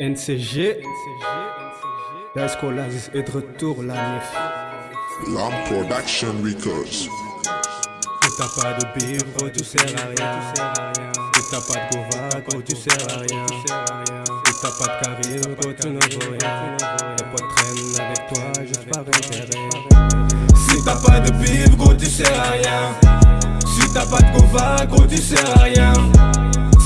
NCG, Dascolaz est de retour la nif. Lamb Production Records. Si t'as pas de bif, gros, tu sers à rien. Si t'as pas de gova, gros, tu sers à rien. Si t'as pas de charisme, gros, tu ne vaux rien. Les potes traînent avec toi juste par intérêt. Si t'as pas de bif, gros, tu sers à rien. Si t'as pas de gova, gros, tu sers à rien.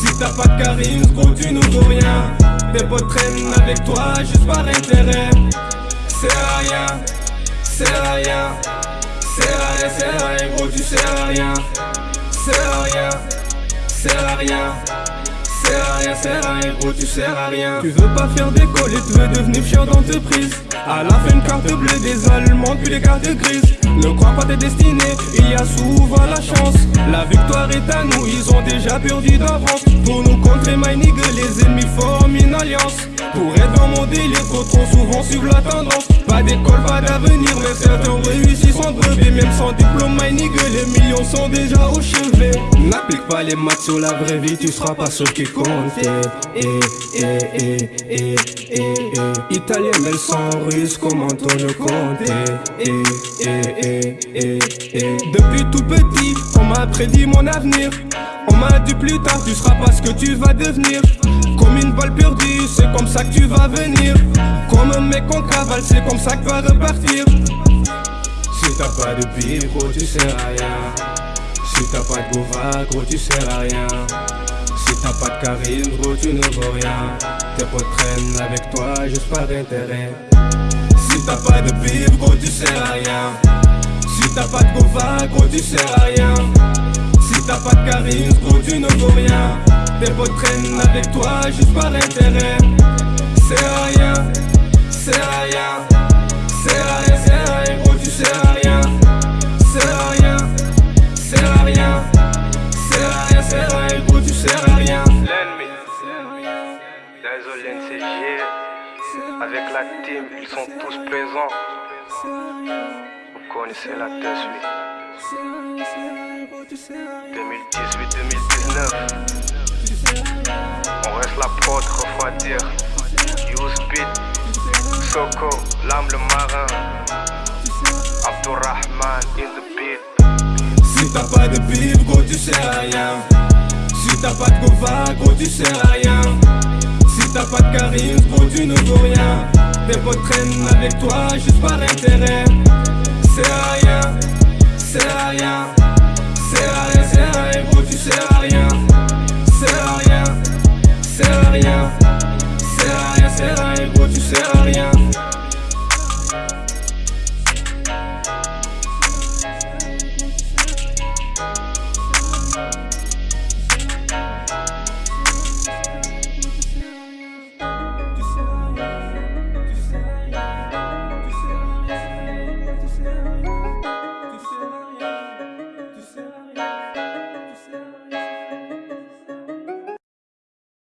Si t'as pas de charisme, gros, tu ne vaux rien. Tes potes traînent avec toi juste par intérêt. C'est rien, c'est rien. C'est rien, c'est rien, gros, tu sers à rien. C'est rien, c'est rien. C'est rien, c'est rien, gros, tu sers à rien. Tu veux pas faire d'école et tu veux devenir chef d'entreprise. À la fin, une carte bleue des Allemands, puis les cartes grises. Ne crois pas tes destinées, il y a souvent la chance. La victoire est à nous, ils ont déjà perdu d'avance. Pour nous contrer, my nigga, les ennemis forment une alliance. Pour être dans mon délire, trop trop souvent suivre la tendance. Pas d'école, pas d'avenir, mais certains réussissent sans brevet. Même sans diplôme, my nigga, les millions sont déjà au chevet. N'applique pas les maths sur la vraie vie, tu seras pas ce qui compte. Eh, eh, eh, eh, eh, eh. Sans russe, comment on le eh. Depuis tout petit, on m'a prédit mon avenir. On m'a dit plus tard, tu seras pas ce que tu vas devenir. Comme une balle perdue, c'est comme ça que tu vas venir. Comme un mec en cavale, c'est comme ça que tu vas repartir. Si t'as pas de bif, gros, tu à rien. Si t'as pas de gros, tu sers à rien. Si t'as pas de charisme, gros, tu ne vaux rien. Tes potes traînent avec toi juste par intérêt. Si t'as pas de bif, gros, tu sers à rien. Si t'as pas de gova, gros, tu sers à rien. Si t'as pas de charisme, gros, tu ne vaux rien. Tes potes traînent avec toi juste par intérêt. C'est rien, avec la team, ils sont tous présents. Vous connaissez la oui. 2018-2019, on reste la prod, refroidir. Use Beat, Soko, l'âme le marin. Abdurrahman in the beat. Si t'as pas de bif, gros, tu à rien. Si t'as pas de gova, gros, tu à rien. Si t'as pas de charisme, gros, tu ne vaux rien. Tes potes traînent avec toi juste par intérêt.